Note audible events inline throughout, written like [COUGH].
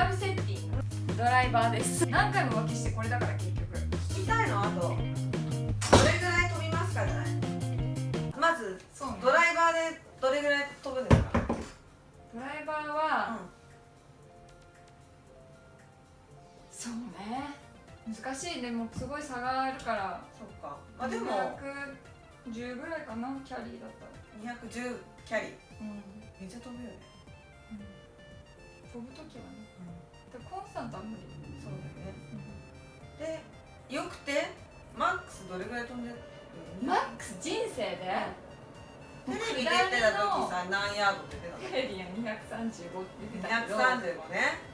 ラブセッティングドライバーです。何回も浮気してこれだから結局。聞きたいのあと。どれぐらい飛びますかじゃない。まずそうね。ドライバーでどれぐらい飛ぶんですか？ドライバーは、そうね。難しいね。もうすごい差があるから。そっか。まあでも。210ぐらいかなキャリーだったら。210キャリー。うん。めっちゃ飛ぶよね。飛ぶ時はねでコンスタントは無理。そうだよね。でよくてマックスどれぐらい飛んでる？マックス人生で？テレビ出てた時さ何ヤードって出たの？テレビは235って言ってたけど。235ね。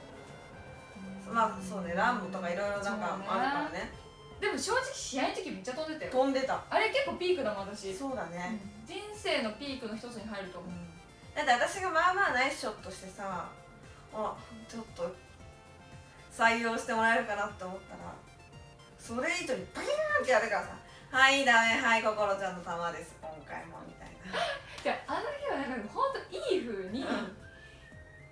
まあそうね。ランボとかいろいろなんかあるからね。でも正直試合の時めっちゃ飛んでたよ。飛んでた。あれ結構ピークだもん私そうだね、人生のピークの一つに入ると思う。だって私がまあまあナイスショットしてさあちょっと採用してもらえるかなって思ったらそれ以上にバキーンってやるからさ「はいダメはい心ちゃんの球です。今回も」みたいな。[LAUGHS] であの日はなんか本当いい風にうん。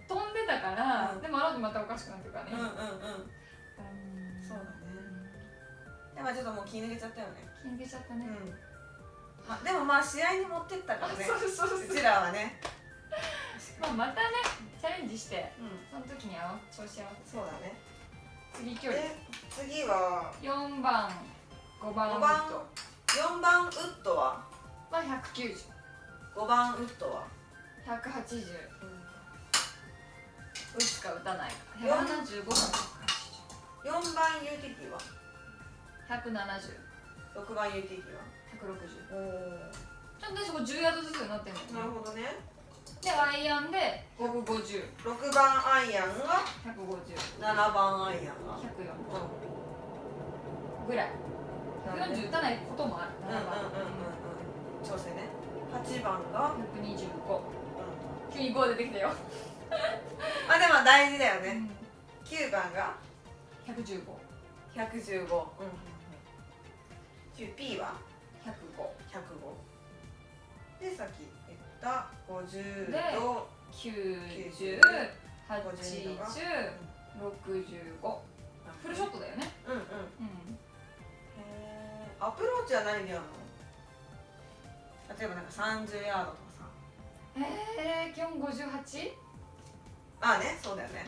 飛んでたから、うん。でもあの後またおかしくなってるからね、うんうんうん。うん。そうだね。でもちょっともう気抜けちゃったよね。気抜けちゃったね、うん、まあ、でもまあ試合に持ってったからね。[LAUGHS] そうそうそうう。ちらはね。[LAUGHS] まあ、またねチャレンジしてうん。その時に合わ調子合わせて。そうだね次距離。で次は？4番。5番。5ウッ番。ド4番ウッドは？は190 5番ウッドは、180打つか打たないか。四。175か4番ユーティリティは？170 6番ユーティリティは？160おおちゃんとそこ10ヤードずつになってるのなるほどねでアイアンで5番150 6番アイアンが？150 7番アイアンが？140うぐらい。なるほど140打たないこともある。んうんうんうん7番うん。調整ね。8番が、125うん、急に5出てきたよ、ま [LAUGHS] あでも大事だよね。9番が？115 115うんうんうん。P は？105 105でさっきた50でと90 80 65フルショットだよね。うんうん。へうん。えアプローチは何でやるの？例えばなんか30ヤードとかさ。えー、基本 58? ああねそうだよね。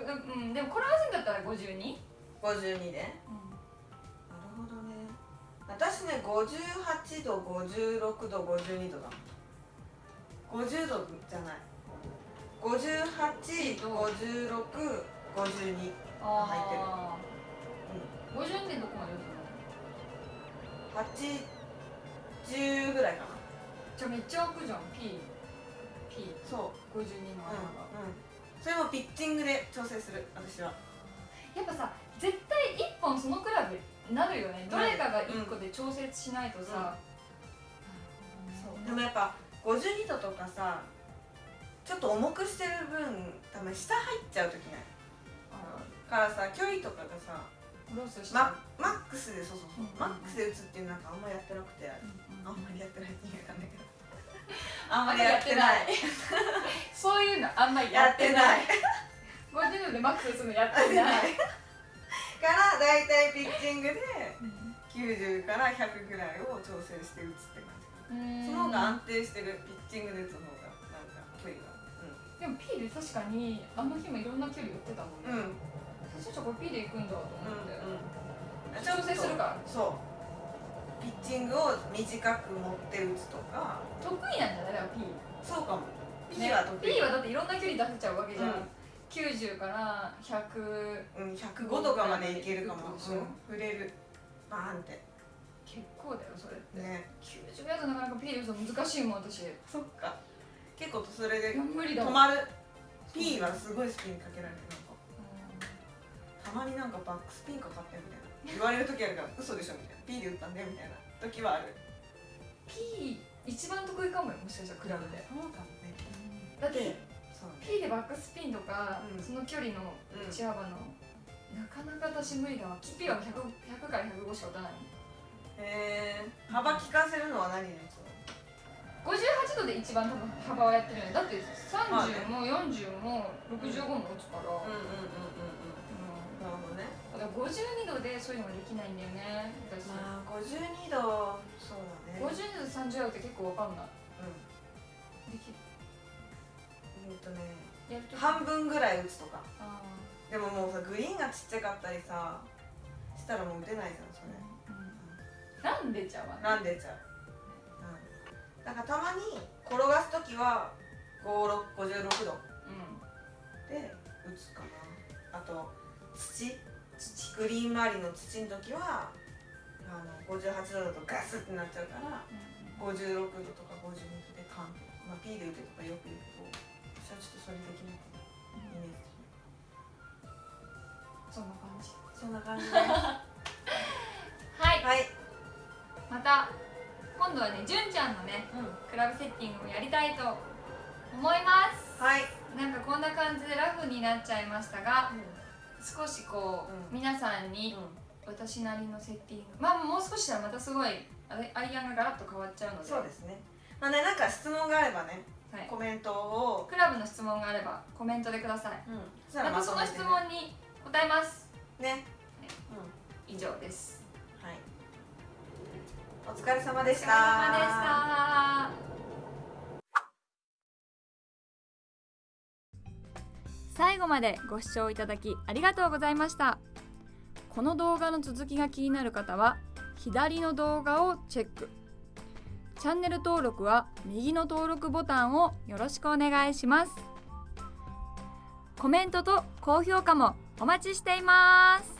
ううんうんうん。ん、うん、でもこれ合わせんだったら 52? 52で。なるほどね。私ね58度56度52度だ50度じゃない。585652あ入ってる。あー、50点どこまで打80ぐらいかな。つのじゃあめっちゃ開くじゃん。P P そう。52うんの穴が、うんそれもピッチングで調整する私は。やっぱさ絶対1本そのクラブなるよね。どれかが1個で調節しないとさ、そう。でもやっぱ52度とかさちょっと重くしてる分多分下入っちゃう時ない？あからさ距離とかがさママックスでそうそうそう、うんマックスで打つっていうなんかあんまやってなくて、うんあんまりやってないって言うかんだけど。[LAUGHS] あんまりやってない。そういうのあんまりやってない。50度でマックスするのやっててなない。いから大体ピッチングで90から100ぐらいを調整して打つって感じその方が安定してるピッチングで打つ方がなんか距離が。でも P で確かにあの日もいろんな距離打ってたもんね、うん。うん最初これ P で行くんだと思って、うん調整するから。そう。ピッチングを短く持って打つとか。得意なんじゃない？だから P そうかも。P ねは得意、P はだっていろんな距離出せちゃうわけじゃん、うん。90から100うん、105とかまでいけるかも、うん、触れる。バーンって結構だよそれって、ね。90ヤードなかなか P で打つの難しいもん私。いそっか。結構それでや無理だわ。止まる。P はすごいスピンかけられるなんか。たまになんかバックスピンかかってみたいな。言われる時あるから嘘でしょみたいな。P で打ったんだよみたいな。時はある。P 一番得意かもよもしかしたらクラブで。そうかもねだってそうね。P でバックスピンとか、うん。その距離のうん。打ち幅の、なかなか私無理だわ。P は 100, 100から105しか打たないへえ幅利かせるのは何に打つの？58度で一番多分幅はやってるよね。だって30も40も65も打つから、うんうんうんうんうん。なるほどね。だから52度でそういうのができないんだよね私、まあ52度そうだね。52度30度って結構わかんない。うん。できる。うんとね半分ぐらい打つとか。あでももうさグリーンがちっちゃかったりさしたらもう打てないじゃんそれ。ー、うん、なんでちゃうわ。ねなんでちゃう、うん、だからたまに転がす時は56度。うん。で打つかな。あと土。土グリーン周りの土の時はあの58度だとガスってなっちゃうから56度とか52度でカンって、まあ、P で打てとかよく言うけど私はちょっとそれできないかなイメージ。そんな感じ。そんな感じですた今度はね純ちゃんのねうん、クラブセッティングをやりたいと思います。はい、なんかこんな感じでラフになっちゃいましたが少しこう、うん。皆さんに私なりのセッティング。まあもう少ししたらまたすごいアイアンがガラッと変わっちゃうので。そうですね。まあねなんか質問があればねはい、コメントを、クラブの質問があればコメントでください。うん、またその質問に答えます。ね、以上ですお疲れ様でしお疲れ様でした。最後までご視聴いただきありがとうございました。この動画の続きが気になる方は左の動画をチェック。チャンネル登録は右の登録ボタンをよろしくお願いします。コメントと高評価もお待ちしています。